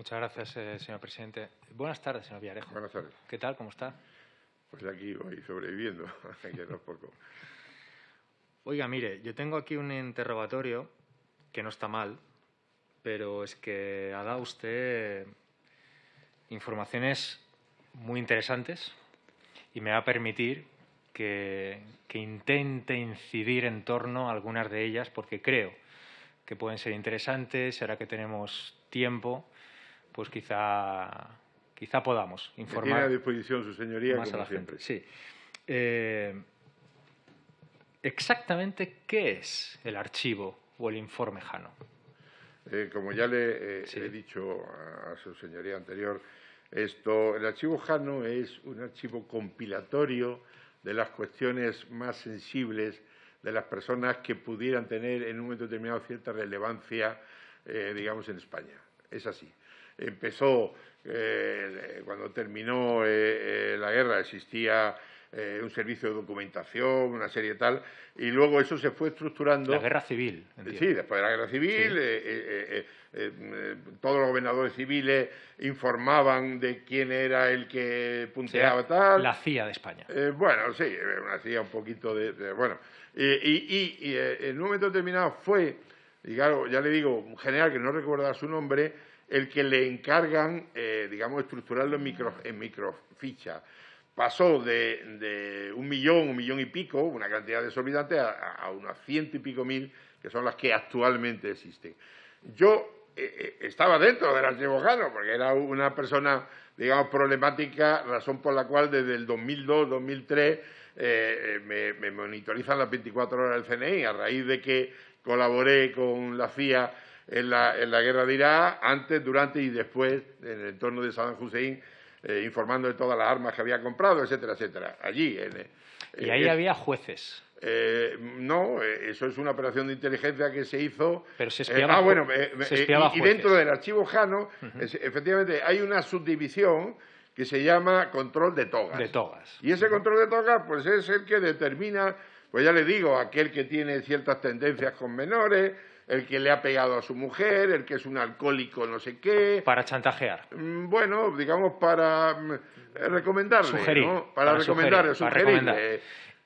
Muchas gracias, eh, señor presidente. Buenas tardes, señor Villarejo. Buenas tardes. ¿Qué tal? ¿Cómo está? Pues aquí voy sobreviviendo, que no es poco. Oiga, mire, yo tengo aquí un interrogatorio que no está mal, pero es que ha dado usted informaciones muy interesantes y me va a permitir que, que intente incidir en torno a algunas de ellas porque creo que pueden ser interesantes, ahora que tenemos tiempo, pues quizá, quizá podamos informar. tiene a disposición su señoría, más a como la siempre. gente. Sí. Eh, exactamente qué es el archivo o el informe Jano. Eh, como ya le eh, Sí. he dicho a, a su señoría anterior, esto, el archivo Jano es un archivo compilatorio de las cuestiones más sensibles de las personas que pudieran tener en un momento determinado cierta relevancia, eh, digamos, en España. Es así. Empezó eh, cuando terminó eh, eh, la guerra, existía eh, un servicio de documentación, una serie tal, y luego eso se fue estructurando. La guerra civil. entiendo. Sí, después de la guerra civil, Sí. eh, eh, eh, eh, eh, todos los gobernadores civiles informaban de quién era el que O punteaba sea, tal. La CIA de España. Eh, bueno, sí, eh, una hacía un poquito de. de- bueno, y, y- y- eh, en un momento determinado fue, y claro, ya le digo, un general que no recuerda su nombre, el que le encargan, eh, digamos, estructurarlo en, micro, en microficha. Pasó de, de un millón, un millón y pico, una cantidad desorbitante, a, a unas ciento y pico mil, que son las que actualmente existen. Yo eh, eh, estaba dentro del archivo Jano, porque era una persona, digamos, problemática, razón por la cual desde el 2002, 2003 eh, eh, me, me monitorizan las 24 horas del CNI, a raíz de que colaboré con la CIA en la, en la guerra de Irak, antes, durante y después, en el entorno de Saddam Hussein, eh, informando de todas las armas que había comprado, etcétera, etcétera. Allí, en, eh, Y ahí es- había jueces. eh, no, eh, eso es una operación de inteligencia que se hizo. Pero se Eh, espiaba ah, bueno, eh, se eh, espiaba y, dentro del archivo Jano, es- efectivamente, hay una subdivisión que se llama control de togas. De togas. Y ese control de togas, pues es el que determina, pues ya le digo, aquel que tiene ciertas tendencias con menores, el que le ha pegado a su mujer, el que es un alcohólico no sé qué. Para chantajear. Mm, Bueno, digamos para mm, eh, recomendarle, Sugerir. ¿no? Para, recomendarle, sugerir, para recomendar.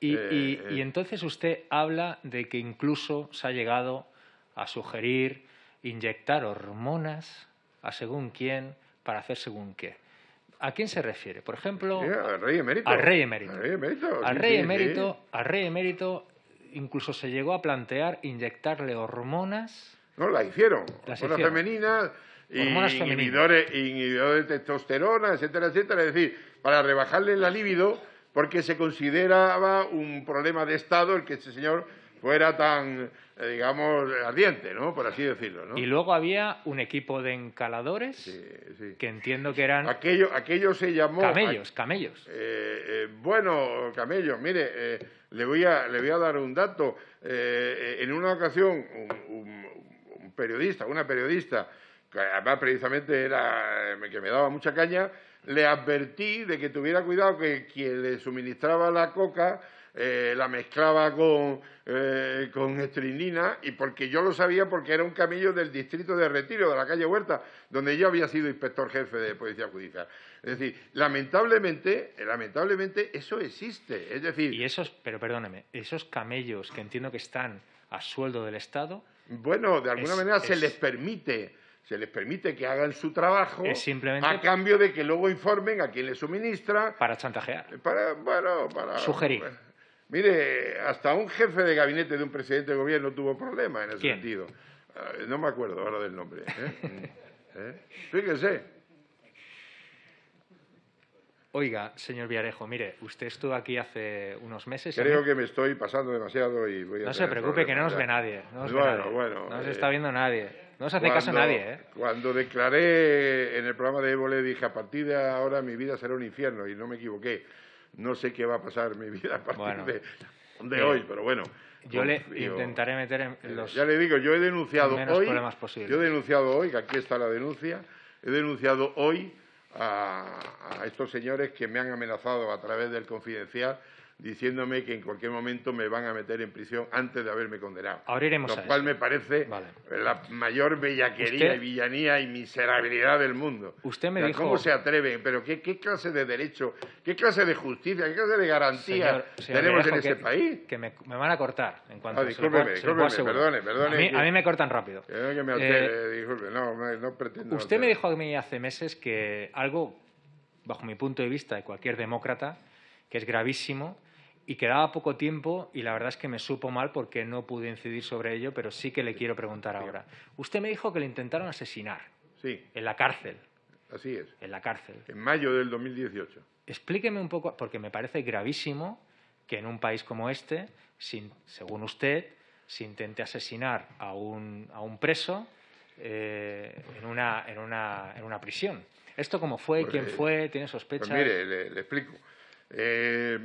Y, Eh, y- eh, y entonces usted habla de que incluso se ha llegado a sugerir inyectar hormonas a según quién para hacer según qué. ¿A quién se refiere? Por ejemplo, Sí, al rey emérito. al rey emérito. Al rey emérito. al sí, rey sí, emérito, al rey emérito incluso se llegó a plantear inyectarle hormonas. No, la hicieron. Las Hormonas hicieron. femeninas, y Hormonas femeninas. inhibidores de testosterona, etcétera, etcétera. Es decir, para rebajarle la libido, porque se consideraba un problema de Estado el que este señor fuera tan, eh, digamos, ardiente, ¿no? Por así decirlo, ¿no? Y luego había un equipo de encaladores Sí, sí. que entiendo que eran Aquello, aquello se llamó... camellos, camellos. Eh, eh, bueno, Camello, mire, eh, le, voy a, le voy a dar un dato. Eh, en una ocasión, un, un- un periodista, una periodista, que además precisamente era eh, que me daba mucha caña, le advertí de que tuviera cuidado que quien le suministraba la coca eh, la mezclaba con, eh, con estrinina y porque yo lo sabía porque era un camello del distrito de Retiro, de la calle Huerta, donde yo había sido inspector jefe de Policía Judicial. Es decir, lamentablemente, lamentablemente eso existe. Es decir, Y esos, pero perdóneme, esos camellos que entiendo que están a sueldo del Estado, bueno, de alguna es- manera se es- les permite se les permite que hagan su trabajo Es simplemente- a cambio de que luego informen a quien les suministra para chantajear. Para, bueno, para... Sugerir. Mire, hasta un jefe de gabinete de un presidente de gobierno tuvo problemas en ese ¿Quién? sentido. Ah, no me acuerdo ahora del nombre. ¿eh? ¿Eh? Fíjese. Oiga, señor Villarejo, mire, usted estuvo aquí hace unos meses. Creo ¿no? que me estoy pasando demasiado y voy a No se preocupe, que no nos ve nadie. No nos ve bueno, nadie. bueno. No nos eh, está viendo nadie. No nos hace caso cuando- nadie, ¿eh? Cuando declaré en el programa de Évole, dije, a partir de ahora mi vida será un infierno, y no me equivoqué. No sé qué va a pasar en mi vida a partir Bueno. de, de Mire, hoy, pero bueno. Yo le intentaré meter en Eh, los... Ya le digo, yo he denunciado menos hoy. problemas posibles. Yo he denunciado hoy, que aquí está la denuncia, he denunciado hoy a, a estos señores que me han amenazado a través del confidencial diciéndome que en cualquier momento me van a meter en prisión antes de haberme condenado. Ahora iremos Lo a cual eso. me parece Vale. la mayor bellaquería Usted- y villanía y miserabilidad del mundo. Usted me O sea, dijo- ¿Cómo se atreven? ¿Pero qué, qué clase de derecho, qué clase de justicia, qué clase de garantía Señor- señor tenemos en que- país? Que me, me van a cortar en cuanto Ah, se lo discúlpeme, se lo discúlpeme, asegurar. perdone, perdone A mí, que- a mí me cortan rápido. Eh, que me Eh, altere, disculpe, no, me- no pretendo. Usted me alterar. dijo a mí hace meses que algo, bajo mi punto de vista de cualquier demócrata, que es gravísimo y que daba poco tiempo y la verdad es que me supo mal porque no pude incidir sobre ello, pero sí que le quiero preguntar ahora. Usted me dijo que le intentaron asesinar Sí, en la cárcel, así es. en la cárcel. En mayo del 2018. Explíqueme un poco, porque me parece gravísimo que en un país como este, sin- según usted, se intente asesinar a un, a un preso eh, en, una, en, una, en una prisión. ¿Esto cómo fue? Pues, ¿Quién fue? ¿Tiene sospechas? Pues mire, le, le explico. Eh,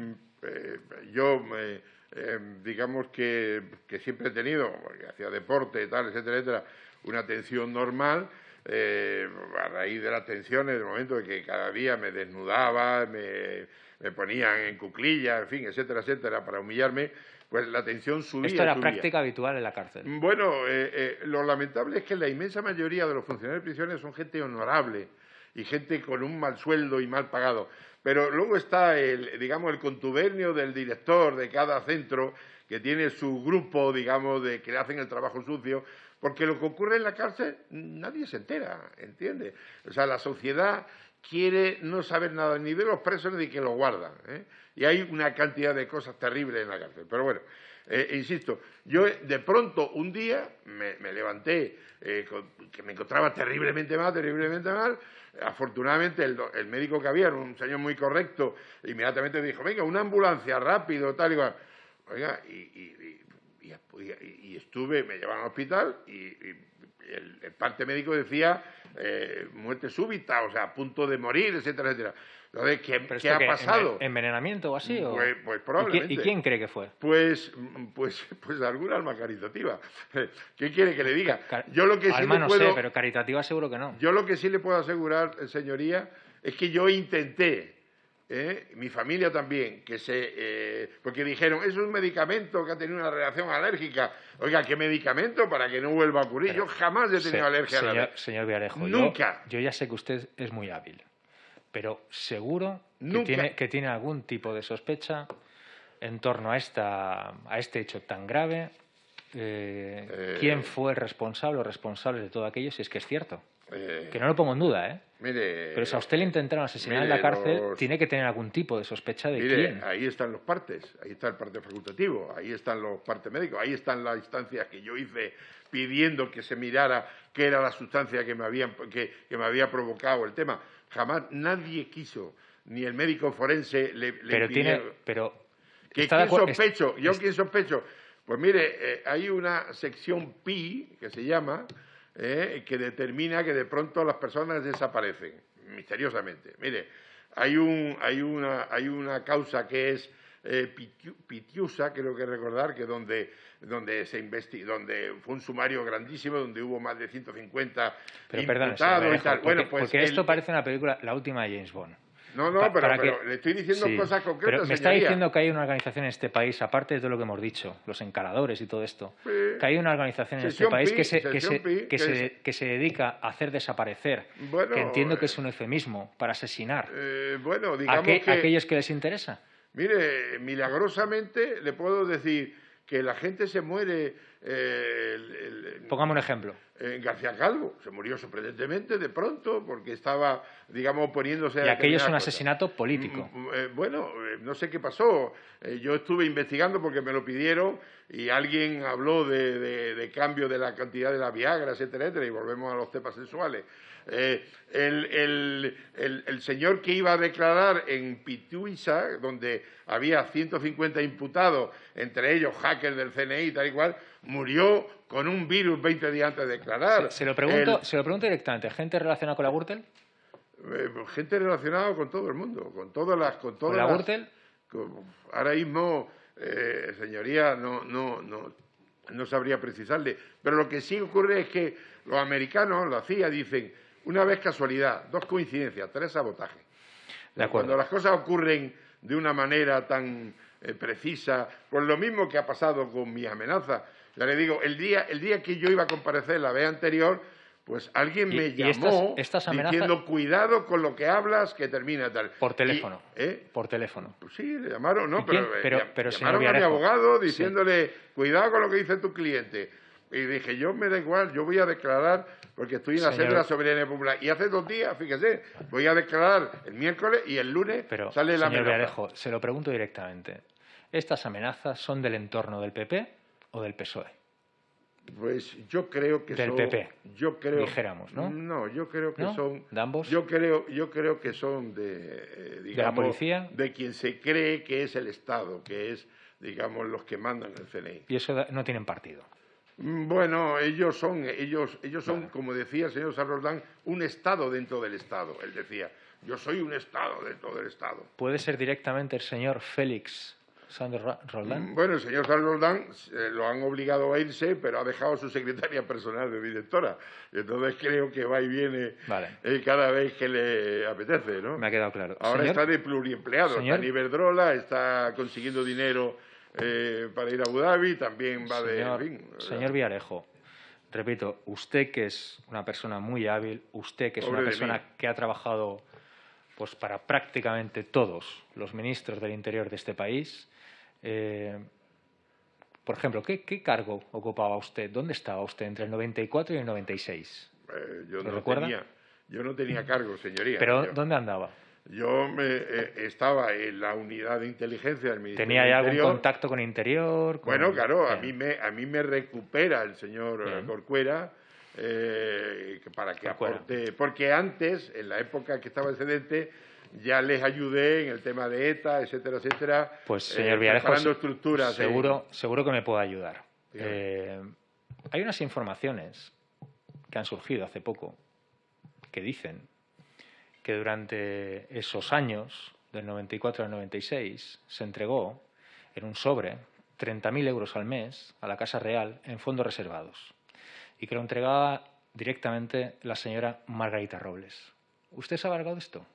eh, yo, eh, digamos que, que siempre he tenido, porque hacía deporte, tal, etcétera, etcétera, una atención normal. eh, a raíz de las tensiones, del momento de que cada día me desnudaba, me, me ponían en cuclillas, en fin, etcétera, etcétera, para humillarme, pues la tensión subía. Esto era subía. práctica habitual en la cárcel. Bueno, eh, eh, lo lamentable es que la inmensa mayoría de los funcionarios de prisiones son gente honorable y gente con un mal sueldo y mal pagado. Pero luego está el, digamos, el contubernio del director de cada centro que tiene su grupo, digamos, de que le hacen el trabajo sucio, porque lo que ocurre en la cárcel nadie se entera, ¿entiende? O sea, la sociedad quiere no saber nada ni de los presos ni de que los guardan. ¿eh? Y hay una cantidad de cosas terribles en la cárcel. Pero bueno, eh, insisto, yo eh, de pronto un día me, levanté eh, que me encontraba terriblemente mal, terriblemente mal. Afortunadamente el, el médico que había era un señor muy correcto, inmediatamente dijo, venga, una ambulancia rápido, tal y cual. Y, estuve, me llevaron al hospital y, el parte médico decía eh, muerte súbita, o sea, a punto de morir, etcétera, etcétera. ¿Qué, ¿Pero qué esto ha qué, pasado? enven- ¿Envenenamiento o así? o- Pues- pues ¿Y quién- probablemente. ¿Y quién cree que fue? Pues, pues, pues alguna alma caritativa. ¿Qué quiere que le diga? Car- Yo lo que sí Alma le no puedo, sé, pero caritativa seguro que no. yo lo que sí le puedo asegurar, eh, señoría, es que yo intenté, ¿eh? mi familia también, que se, eh, porque dijeron es un medicamento que ha tenido una reacción alérgica. Oiga, ¿qué medicamento para que no vuelva a ocurrir? Pero- yo jamás he tenido Se- alergia a la señor, señor Villarejo, yo- Nunca. Yo, ya sé que usted es muy hábil, pero seguro que tiene, que tiene algún tipo de sospecha en torno a, esta, a este hecho tan grave. Eh, Eh. ¿Quién fue el responsable o responsable de todo aquello? Si es que es cierto. Eh, Que no lo pongo en duda, ¿eh? mire, Pero si a usted le intentaron asesinar en la cárcel, los- tiene que tener algún tipo de sospecha de Mire, quién. ahí están los partes, ahí está el parte facultativo, ahí están los partes médicos, ahí están las instancias que yo hice pidiendo que se mirara qué era la sustancia que me, habían, que, que me había provocado el tema. Jamás nadie quiso, ni el médico forense le, le pero tiene, pero ¿Que está ¿Quién sospecho? ¿Yo es- quién sospecho? Pues mire, eh, hay una sección pi, que se llama, eh, que determina que de pronto las personas desaparecen, misteriosamente. Mire, hay, un, hay, una, hay una causa que es eh, pitiu- Pitiusa, creo que recordar, que donde, donde se investi donde fue un sumario grandísimo, donde hubo más de 150 Pero perdón, y tal. Alejo, Bueno, porque, pues porque esto el- parece una película, la última de James Bond. No, no, Pa- pero, pero que- le estoy diciendo Sí, cosas concretas, Pero me está señoría. diciendo que hay una organización en este país, aparte de todo lo que hemos dicho, los encaradores y todo esto, Sí. que hay una organización en este país Pi, que se, que, se, Pi, que, se, es- que se dedica a hacer desaparecer, Bueno, que entiendo que eh, es un eufemismo para asesinar Eh, bueno, digamos que... a aquellos que les interesa. Mire, milagrosamente le puedo decir que la gente se muere eh, el- el- Pongamos un ejemplo. en García Calvo. Se murió sorprendentemente de pronto porque estaba, digamos, poniéndose... a Y aquello es un asesinato político. Mm, eh, bueno, eh, no sé qué pasó. Eh, yo estuve investigando porque me lo pidieron y alguien habló de, de- de cambio de la cantidad de la Viagra, etcétera, etcétera, y volvemos a los temas sexuales. Eh, el, el- el- el señor que iba a declarar en Pituiza, donde había 150 imputados, entre ellos hackers del CNI tal y cual, murió con un virus 20 días antes de declarar. Se, se lo pregunto, se lo pregunto directamente. ¿Gente relacionada con la Gürtel? eh, gente relacionada con todo el mundo, con todas las... Con, todas ¿Con la Gürtel? ahora mismo, eh, señoría, no, no, no, no sabría precisarle. Pero lo que sí ocurre es que los americanos, la CIA, dicen, una vez casualidad, dos coincidencias, tres sabotajes. De acuerdo. Cuando las cosas ocurren de una manera tan, eh, precisa, por lo mismo que ha pasado con mi amenaza. Ya le digo, el día, el día que yo iba a comparecer la vez anterior, pues alguien me llamó diciendo cuidado con lo que hablas que termina tal. Por teléfono. ¿eh? Por teléfono. Pues sí, le llamaron, no, pero, pero, llamaron a mi abogado diciéndole cuidado con lo que dice tu cliente. Y dije, yo me da igual, yo voy a declarar, porque estoy en la sede de la soberanía popular. Y hace dos días, fíjese, voy a declarar el miércoles y el lunes sale la señor Villarejo, se lo pregunto directamente. ¿Estas amenazas son del entorno del PP o del PSOE? Pues yo creo que del son. PP. Yo creo. Dijéramos, ¿no? No, yo creo que son. ¿De ambos? Yo creo, yo creo que son de. digamos, ¿De la policía? De quien se cree que es el Estado, que es, digamos, los que mandan el CNI. Y eso no tienen partido. Mm, bueno, ellos son, ellos, ellos son, como decía el señor San un Estado dentro del Estado. Él decía, yo soy un Estado dentro del Estado. ¿Puede ser directamente el señor Félix Sandro Roldán? Mm, bueno, el señor Sandro Roldán eh, lo han obligado a irse, pero ha dejado su secretaria personal de directora. Entonces creo que va y viene eh, cada vez que le apetece, ¿no? Me ha quedado claro. Ahora está de pluriempleado. Está en Iberdrola, está consiguiendo dinero eh, para ir a Abu Dhabi, también va de... señor Villarejo, repito, usted que es una persona muy hábil, usted que es una persona que ha trabajado pues para prácticamente todos los ministros del interior de este país, eh, por ejemplo, ¿qué, cargo ocupaba usted? ¿Dónde estaba usted entre el 94 y el 96? Eh, yo, no tenía, yo no tenía cargo, señoría. ¿Pero dónde andaba? Yo me, eh, estaba en la unidad de inteligencia del Ministerio ¿Tenía ya algún contacto con Interior? Bueno, claro, a mí, me, a mí me recupera el señor eh, Corcuera eh, para que aporte... Porque antes, en la época que estaba excedente, ya les ayudé en el tema de ETA, etcétera, etcétera. Pues, señor Villarejo, estructuras seguro, seguro que me puede ayudar. hay unas informaciones que han surgido hace poco que dicen que durante esos años, del 94 al 96, se entregó en un sobre 30.000 euros al mes a la Casa Real en fondos reservados y que lo entregaba directamente la señora Margarita Robles. ¿Usted sabe algo de esto?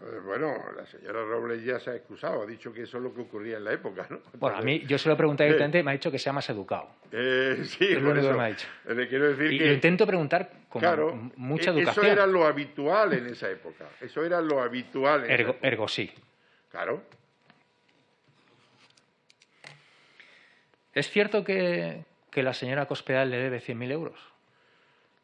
Eh, bueno, la señora Robles ya se ha excusado, ha dicho que eso es lo que ocurría en la época, ¿no? Bueno, a mí, yo se lo he preguntado directamente y me ha dicho que sea más educado. Eh, sí, es lo único que me ha dicho. Le quiero decir y que, intento preguntar con mucha e-, educación. Eso era lo habitual en esa época. Eso era lo habitual. En ergo, ergo sí. Claro. ¿Es cierto que, que la señora Cospedal le debe 100.000 euros?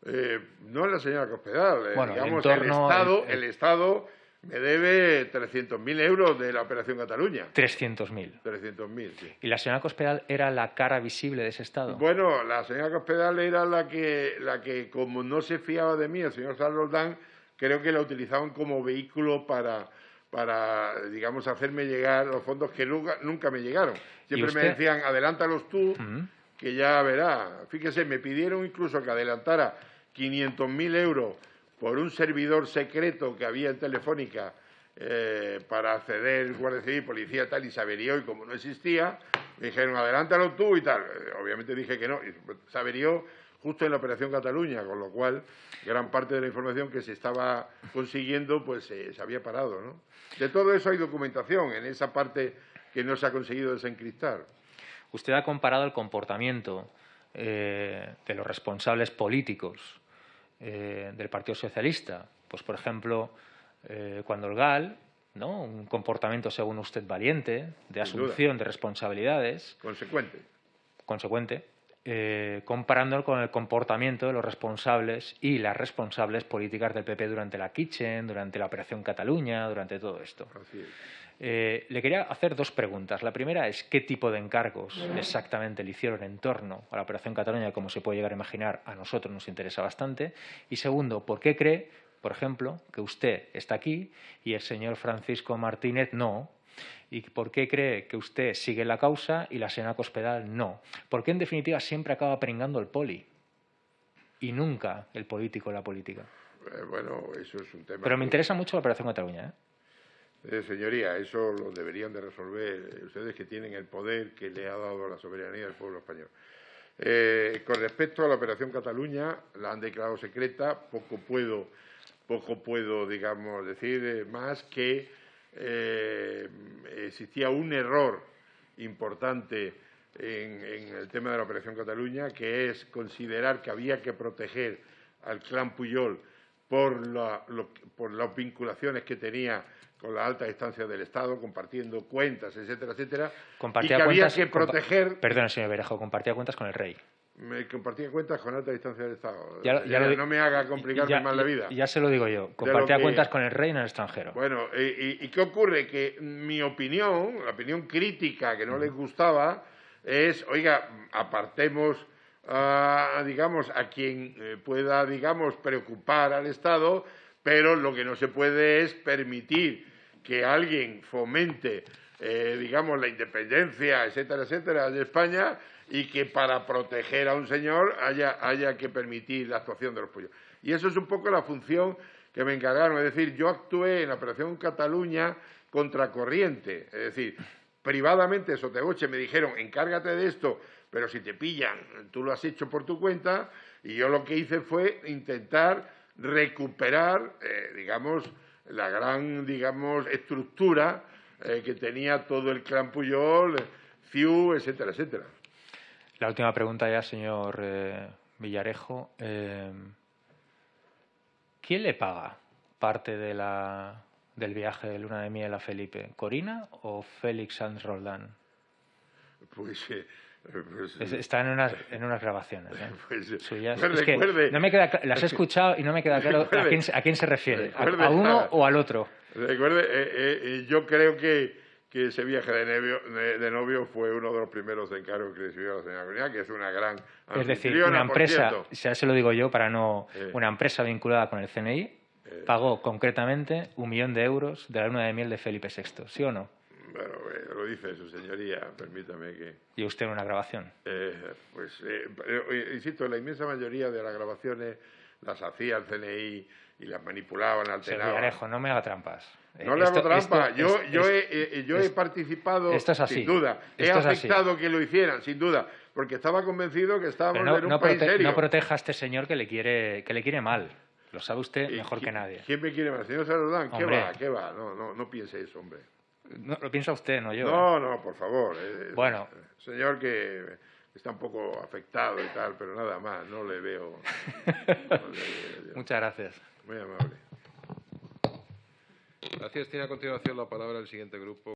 Eh, no la señora Cospedal, eh, digamos, el, Estado, el Estado me debe 300.000 euros de la Operación Cataluña. 300.000. 300.000, sí. ¿Y la señora Cospedal era la cara visible de ese Estado? Bueno, la señora Cospedal era la que, la que como no se fiaba de mí, el señor Roldán, creo que la utilizaban como vehículo para, para digamos, hacerme llegar los fondos que nunca, nunca me llegaron. Siempre me decían, adelántalos tú, que ya verá. Fíjese, me pidieron incluso que adelantara 500.000 euros por un servidor secreto que había en Telefónica eh, para acceder Guardia Civil, Policía, tal, y saberió, y como no existía, me dijeron, adelántalo tú y tal. Eh, obviamente dije que no, y saberió justo en la Operación Cataluña, con lo cual gran parte de la información que se estaba consiguiendo pues se había parado. ¿no? De todo eso hay documentación en esa parte que no se ha conseguido desencriptar. Usted ha comparado el comportamiento eh, de los responsables políticos eh, del Partido Socialista. Pues, por ejemplo, eh, cuando el GAL, ¿no? un comportamiento, según usted, valiente, de asunción de responsabilidades. Consecuente. Consecuente. Eh, comparándolo con el comportamiento de los responsables y las responsables políticas del PP durante la Kitchen, durante la Operación Cataluña, durante todo esto. Es. Eh, le quería hacer dos preguntas. La primera es qué tipo de encargos exactamente le hicieron en torno a la Operación Cataluña, como se puede llegar a imaginar, a nosotros nos interesa bastante. Y segundo, ¿por qué cree, por ejemplo, que usted está aquí y el señor Francisco Martínez no? ¿Y por qué cree que usted sigue la causa y la señora Cospedal no? Porque en definitiva siempre acaba pringando el poli y nunca el político la política. Eh, bueno, eso es un tema. Pero me interesa mucho la Operación Cataluña. ¿eh? Eh, señoría, eso lo deberían de resolver ustedes que tienen el poder que le ha dado la soberanía del pueblo español. Eh, con respecto a la operación Cataluña, la han declarado secreta. Poco puedo, poco puedo, digamos, decir eh, más que eh, existía un error importante en, el tema de la Operación Cataluña, que es considerar que había que proteger al clan Puyol por, por las vinculaciones que tenía con la alta instancia del Estado, compartiendo cuentas, etcétera, etcétera, y que había que proteger... Perdón, señor Berejo, compartía cuentas con el rey. Me compartía cuentas con alta distancia del Estado. no me haga complicarme más la vida. Ya se lo digo yo, compartía cuentas con el rey en el extranjero. Bueno, y, qué ocurre? Que mi opinión, la opinión crítica que no les gustaba, es, oiga, apartemos a, digamos, a quien eh, pueda, digamos, preocupar al Estado, pero lo que no se puede es permitir que alguien fomente, eh, digamos, la independencia, etcétera, etcétera, de España y que para proteger a un señor haya, haya que permitir la actuación de los pollos. Y eso es un poco la función que me encargaron. Es decir, yo actué en la Operación Cataluña contracorriente. Es decir, privadamente Sotegoche me dijeron, encárgate de esto, pero si te pillan, tú lo has hecho por tu cuenta. Y yo lo que hice fue intentar recuperar, eh, digamos, la gran, digamos, estructura eh, que tenía todo el clan Puyol, FIU, etcétera, etcétera. La última pregunta ya, señor eh, Villarejo. ¿Quién le paga parte de la, del viaje de luna de miel a Felipe? ¿Corina o Félix Sanz Roldán? Pues pues, Está en unas, en unas grabaciones ¿eh? pues, es que no me queda, las he escuchado y no me queda claro a quién, a quién se refiere, a, uno o al otro. Recuerde, eh, eh, yo creo que, que ese viaje de novio, de, novio, fue uno de los primeros encargos que recibió la señora Corinna, que es una gran Es decir, una empresa, ya se lo digo yo para no... Una empresa vinculada con el CNI pagó concretamente un millón de euros de la luna de miel de Felipe VI, ¿sí o no? Bueno, eh, lo dice su señoría, permítame que... ¿Y usted en una grabación? Eh, pues, eh, insisto, la inmensa mayoría de las grabaciones las hacía el CNI y las manipulaban, alteraban. Alejo, no me haga trampas. No le hago trampa. yo, yo, he, yo he participado, sin duda. He aceptado que lo hicieran, sin duda, porque estaba convencido que estábamos en un país serio. No proteja a este señor que le quiere, que le quiere mal. Lo sabe usted mejor que nadie. ¿Quién me quiere mal? Señor Saludán, ¿qué va? ¿Qué va? No, no, no piense eso, hombre. No, lo piensa usted, no yo. No, no, por favor. Eh, bueno. Señor que está un poco afectado y tal, pero nada más, no le veo. Muchas gracias. Muy amable. Gracias. Tiene a continuación la palabra el siguiente grupo.